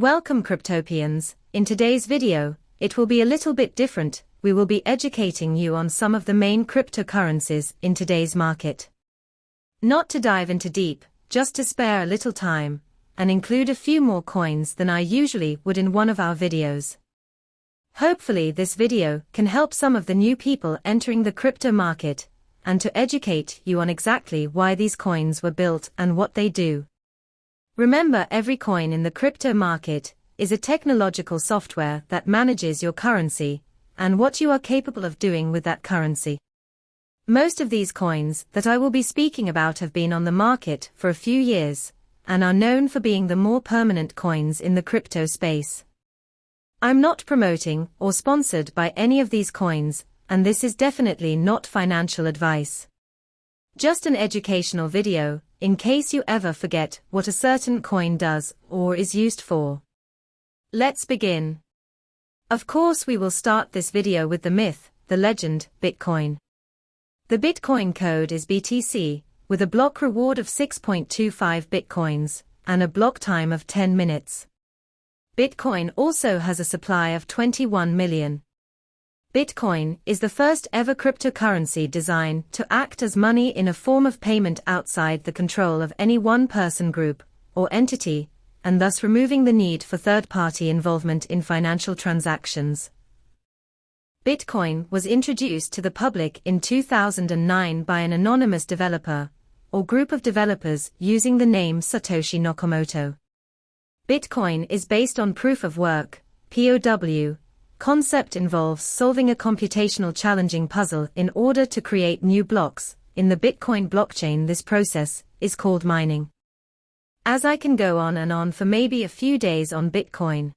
Welcome Cryptopians, in today's video, it will be a little bit different, we will be educating you on some of the main cryptocurrencies in today's market. Not to dive into deep, just to spare a little time, and include a few more coins than I usually would in one of our videos. Hopefully this video can help some of the new people entering the crypto market, and to educate you on exactly why these coins were built and what they do. Remember every coin in the crypto market is a technological software that manages your currency and what you are capable of doing with that currency. Most of these coins that I will be speaking about have been on the market for a few years and are known for being the more permanent coins in the crypto space. I'm not promoting or sponsored by any of these coins, and this is definitely not financial advice. Just an educational video, in case you ever forget what a certain coin does or is used for. Let's begin. Of course we will start this video with the myth, the legend, Bitcoin. The Bitcoin code is BTC, with a block reward of 6.25 Bitcoins, and a block time of 10 minutes. Bitcoin also has a supply of 21 million. Bitcoin is the first ever cryptocurrency designed to act as money in a form of payment outside the control of any one person group or entity, and thus removing the need for third-party involvement in financial transactions. Bitcoin was introduced to the public in 2009 by an anonymous developer or group of developers using the name Satoshi Nakamoto. Bitcoin is based on proof of work, POW, concept involves solving a computational challenging puzzle in order to create new blocks. In the Bitcoin blockchain, this process is called mining. As I can go on and on for maybe a few days on Bitcoin,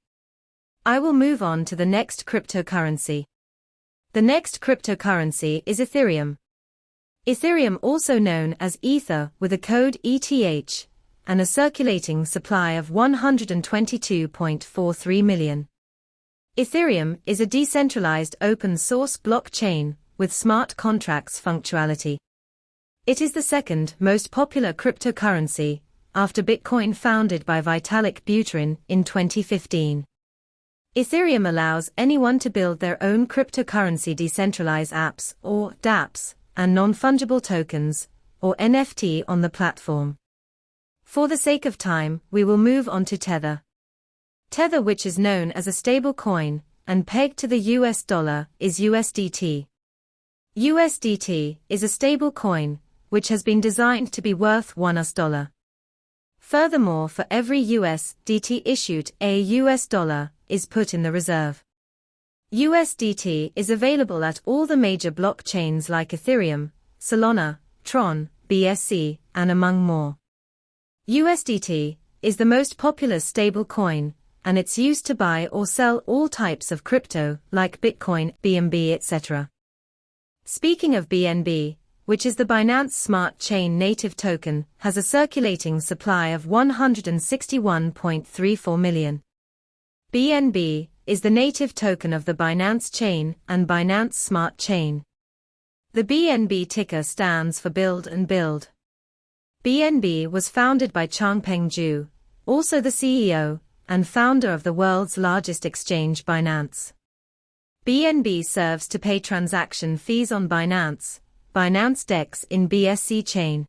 I will move on to the next cryptocurrency. The next cryptocurrency is Ethereum. Ethereum, also known as Ether, with a code ETH, and a circulating supply of 122.43 million. Ethereum is a decentralized open source blockchain with smart contracts functionality. It is the second most popular cryptocurrency after Bitcoin founded by Vitalik Buterin in 2015. Ethereum allows anyone to build their own cryptocurrency decentralized apps or dApps and non-fungible tokens or NFT on the platform. For the sake of time, we will move on to Tether. Tether which is known as a stable coin, and pegged to the US dollar, is USDT. USDT is a stable coin, which has been designed to be worth one US dollar. Furthermore for every USDT issued, a US dollar is put in the reserve. USDT is available at all the major blockchains like Ethereum, Solana, Tron, BSC, and among more. USDT is the most popular stable coin, and it's used to buy or sell all types of crypto, like Bitcoin, BNB, etc. Speaking of BNB, which is the Binance Smart Chain native token, has a circulating supply of 161.34 million. BNB is the native token of the Binance Chain and Binance Smart Chain. The BNB ticker stands for Build and Build. BNB was founded by Changpeng Zhao, also the CEO, and founder of the world's largest exchange Binance. BNB serves to pay transaction fees on Binance, Binance DEX in BSC chain.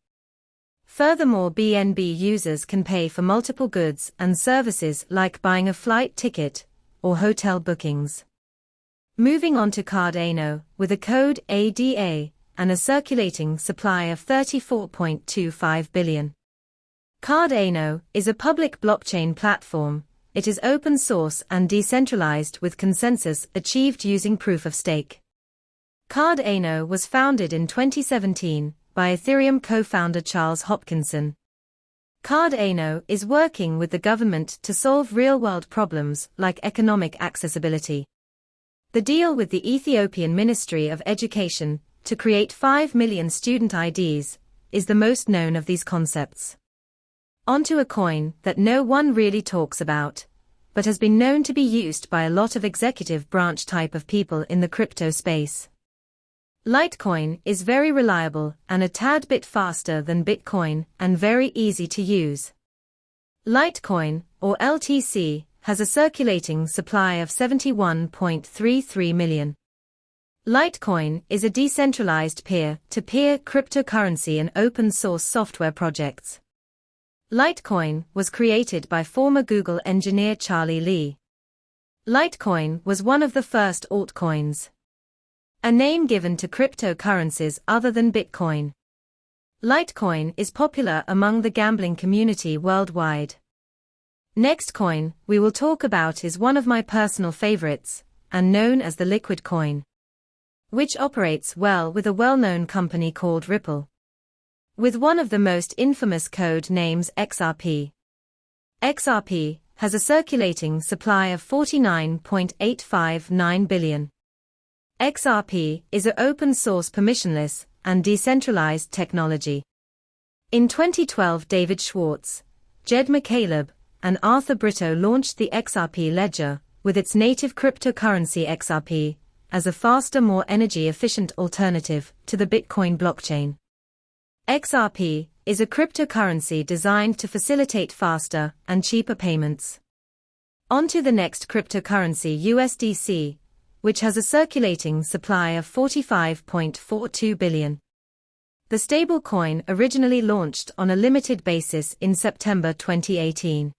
Furthermore BNB users can pay for multiple goods and services like buying a flight ticket or hotel bookings. Moving on to Cardano, with a code ADA and a circulating supply of 34.25 billion. Cardano is a public blockchain platform. It is open source and decentralized with consensus achieved using proof of stake. Cardano was founded in 2017 by Ethereum co-founder Charles Hoskinson. Cardano is working with the government to solve real-world problems like economic accessibility. The deal with the Ethiopian Ministry of Education to create 5 million student IDs is the most known of these concepts. Onto a coin that no one really talks about, but has been known to be used by a lot of executive branch type of people in the crypto space. Litecoin is very reliable and a tad bit faster than Bitcoin and very easy to use. Litecoin, or LTC, has a circulating supply of 71.33 million. Litecoin is a decentralized peer-to-peer cryptocurrency and open-source software projects. Litecoin was created by former Google engineer Charlie Lee. Litecoin was one of the first altcoins. A name given to cryptocurrencies other than Bitcoin. Litecoin is popular among the gambling community worldwide. Next coin we will talk about is one of my personal favorites, and known as the Liquid coin, which operates well with a well-known company called Ripple. With one of the most infamous code names XRP. XRP has a circulating supply of 49.859 billion. XRP is a open source permissionless and decentralized technology. In 2012 David Schwartz, Jed McCaleb, and Arthur Brito launched the XRP ledger, with its native cryptocurrency XRP, as a faster more energy efficient alternative to the Bitcoin blockchain. XRP is a cryptocurrency designed to facilitate faster and cheaper payments. On to the next cryptocurrency USDC, which has a circulating supply of 45.42 billion. The stablecoin originally launched on a limited basis in September 2018.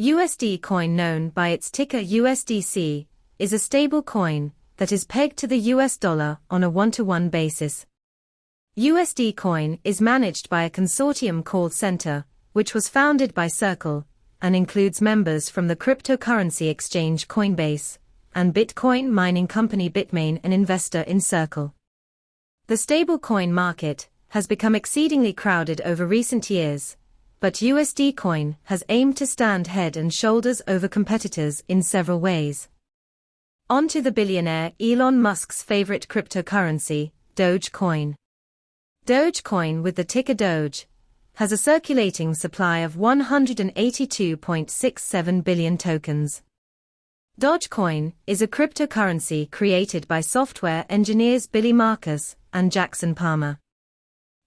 USD coin known by its ticker USDC is a stable coin that is pegged to the US dollar on a one-to-one basis. USD Coin is managed by a consortium called Centre, which was founded by Circle, and includes members from the cryptocurrency exchange Coinbase, and Bitcoin mining company Bitmain and investor in Circle. The stablecoin market has become exceedingly crowded over recent years, but USD Coin has aimed to stand head and shoulders over competitors in several ways. On to the billionaire Elon Musk's favorite cryptocurrency, Dogecoin. Dogecoin with the ticker Doge has a circulating supply of 182.67 billion tokens. Dogecoin is a cryptocurrency created by software engineers Billy Markus and Jackson Palmer.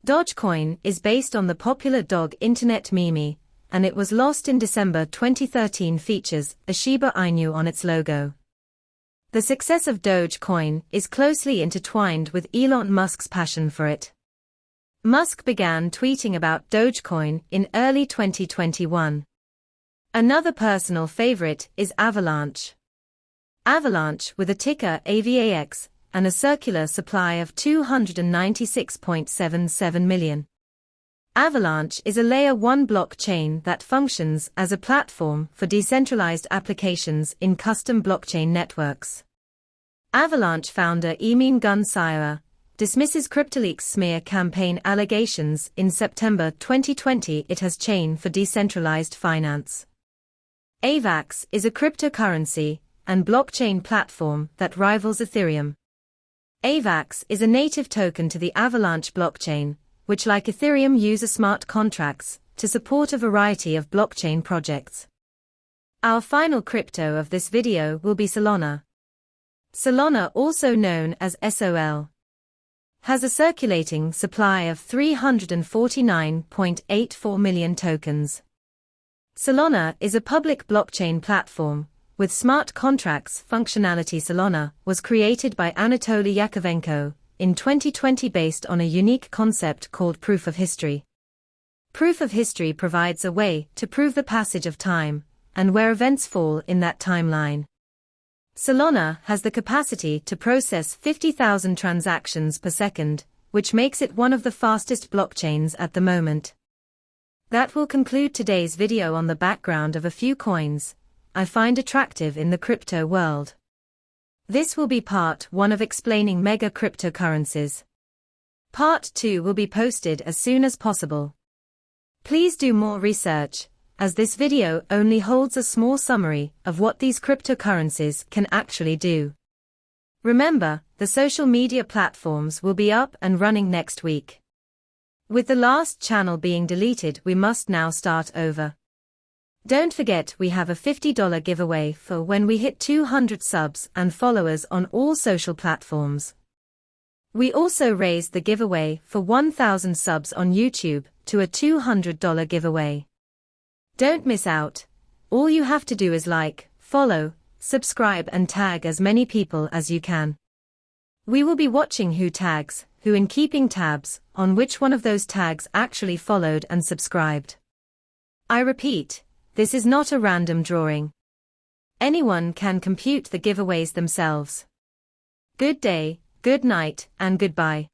Dogecoin is based on the popular dog internet meme, and it was lost in December 2013 features a Shiba Inu on its logo. The success of Dogecoin is closely intertwined with Elon Musk's passion for it. Musk began tweeting about Dogecoin in early 2021. Another personal favorite is Avalanche. Avalanche with a ticker AVAX and a circular supply of 296.77 million. Avalanche is a layer 1 blockchain that functions as a platform for decentralized applications in custom blockchain networks. Avalanche founder Emin Gun Sirer dismisses CryptoLeaks smear campaign allegations in September 2020 it has chain for decentralized finance. AVAX is a cryptocurrency and blockchain platform that rivals Ethereum. AVAX is a native token to the Avalanche blockchain, which like Ethereum uses smart contracts to support a variety of blockchain projects. Our final crypto of this video will be Solana. Solana also known as SOL has a circulating supply of 349.84 million tokens. Solana is a public blockchain platform with smart contracts functionality. Solana was created by Anatoly Yakovenko in 2020 based on a unique concept called proof of history. Proof of history provides a way to prove the passage of time and where events fall in that timeline. Solana has the capacity to process 50,000 transactions per second, which makes it one of the fastest blockchains at the moment. That will conclude today's video on the background of a few coins I find attractive in the crypto world. This will be part 1 of explaining mega cryptocurrencies. Part 2 will be posted as soon as possible. Please do more research as this video only holds a small summary of what these cryptocurrencies can actually do. Remember, the social media platforms will be up and running next week. With the last channel being deleted we must now start over. Don't forget we have a $50 giveaway for when we hit 200 subs and followers on all social platforms. We also raised the giveaway for 1000 subs on YouTube to a $200 giveaway. Don't miss out. All you have to do is like, follow, subscribe and tag as many people as you can. We will be watching who tags, who in keeping tabs on which one of those tags actually followed and subscribed. I repeat, this is not a random drawing. Anyone can compute the giveaways themselves. Good day, good night, and goodbye.